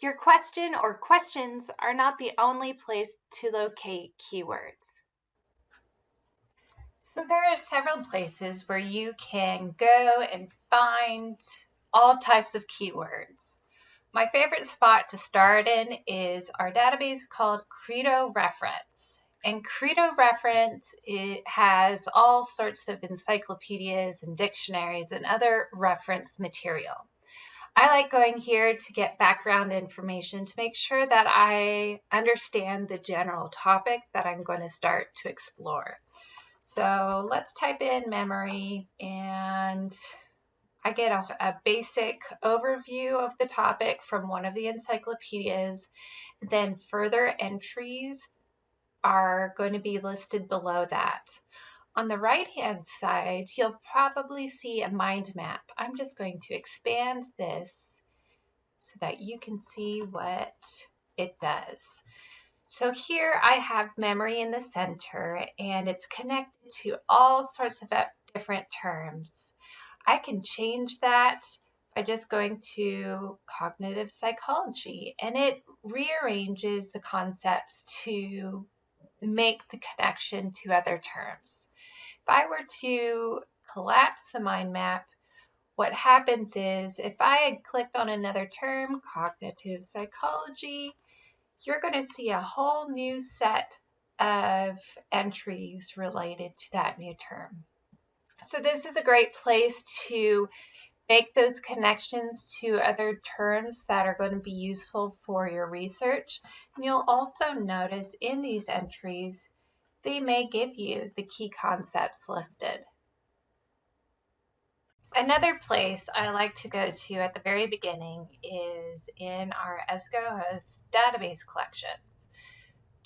Your question or questions are not the only place to locate keywords. So there are several places where you can go and find all types of keywords. My favorite spot to start in is our database called Credo Reference. And Credo Reference it has all sorts of encyclopedias and dictionaries and other reference material. I like going here to get background information to make sure that I understand the general topic that I'm going to start to explore. So let's type in memory and I get a, a, basic overview of the topic from one of the encyclopedias. Then further entries are going to be listed below that. On the right hand side, you'll probably see a mind map. I'm just going to expand this so that you can see what it does. So here I have memory in the center and it's connected to all sorts of uh, different terms. I can change that by just going to cognitive psychology and it rearranges the concepts to make the connection to other terms. If I were to collapse the mind map, what happens is if I had clicked on another term, cognitive psychology, you're going to see a whole new set of entries related to that new term. So this is a great place to make those connections to other terms that are going to be useful for your research. And you'll also notice in these entries, they may give you the key concepts listed. Another place I like to go to at the very beginning is in our EBSCOhost database collections.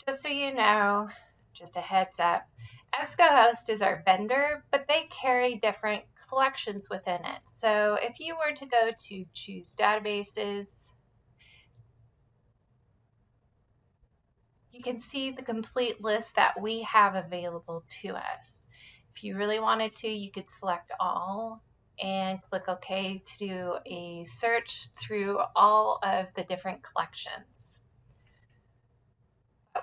Just so you know, just a heads up, EBSCOhost is our vendor, but they carry different collections within it. So if you were to go to choose databases, you can see the complete list that we have available to us. If you really wanted to, you could select all and click OK to do a search through all of the different collections.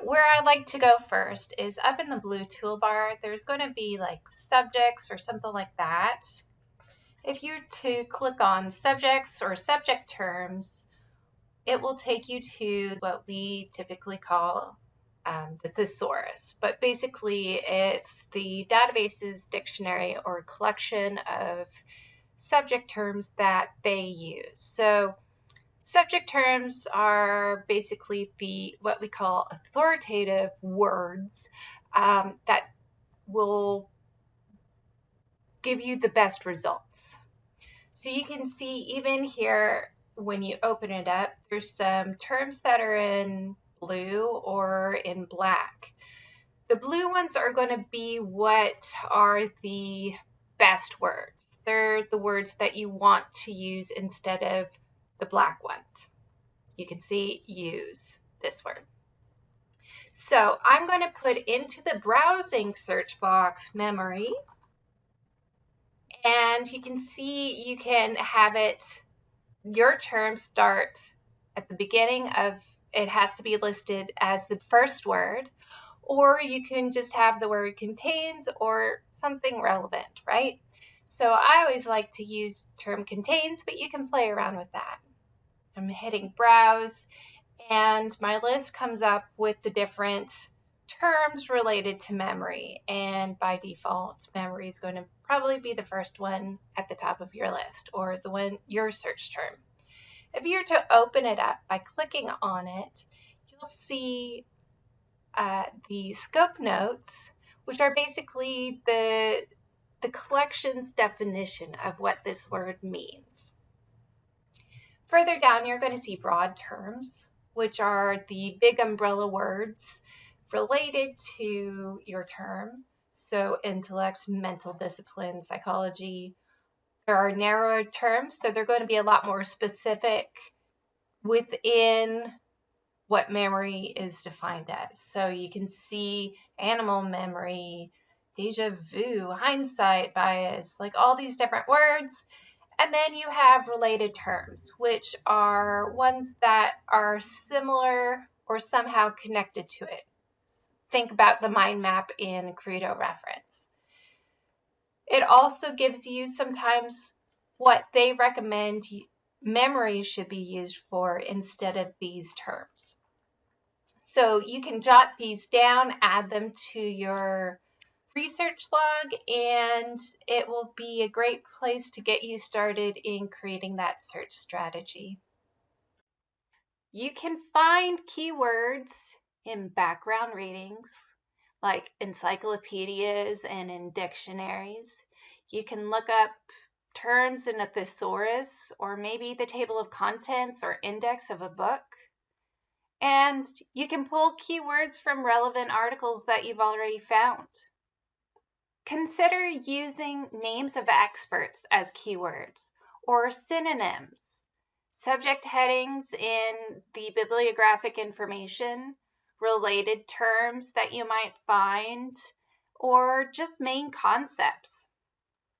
Where I like to go first is up in the blue toolbar, there's going to be like subjects or something like that. If you to click on subjects or subject terms, it will take you to what we typically call um, the thesaurus. But basically, it's the database's dictionary or collection of subject terms that they use. So subject terms are basically the what we call authoritative words um, that will give you the best results. So you can see even here when you open it up, there's some terms that are in blue or in black. The blue ones are going to be what are the best words they're the words that you want to use instead of the black ones. You can see use this word. So I'm going to put into the browsing search box memory. And you can see you can have it, your term start at the beginning of, it has to be listed as the first word, or you can just have the word contains or something relevant, right? So I always like to use term contains, but you can play around with that. I'm hitting browse and my list comes up with the different terms related to memory. And by default, memory is going to probably be the first one at the top of your list or the one your search term. If you were to open it up by clicking on it, you'll see uh, the scope notes, which are basically the the collection's definition of what this word means. Further down, you're going to see broad terms, which are the big umbrella words related to your term. So, intellect, mental discipline, psychology. There are narrower terms, so they're going to be a lot more specific within what memory is defined as. So, you can see animal memory, deja vu, hindsight bias, like all these different words. And then you have related terms, which are ones that are similar or somehow connected to it. Think about the mind map in Credo reference. It also gives you sometimes what they recommend memory should be used for instead of these terms. So you can jot these down, add them to your research log, and it will be a great place to get you started in creating that search strategy. You can find keywords in background readings, like encyclopedias and in dictionaries. You can look up terms in a thesaurus or maybe the table of contents or index of a book. And you can pull keywords from relevant articles that you've already found. Consider using names of experts as keywords or synonyms, subject headings in the bibliographic information, related terms that you might find, or just main concepts.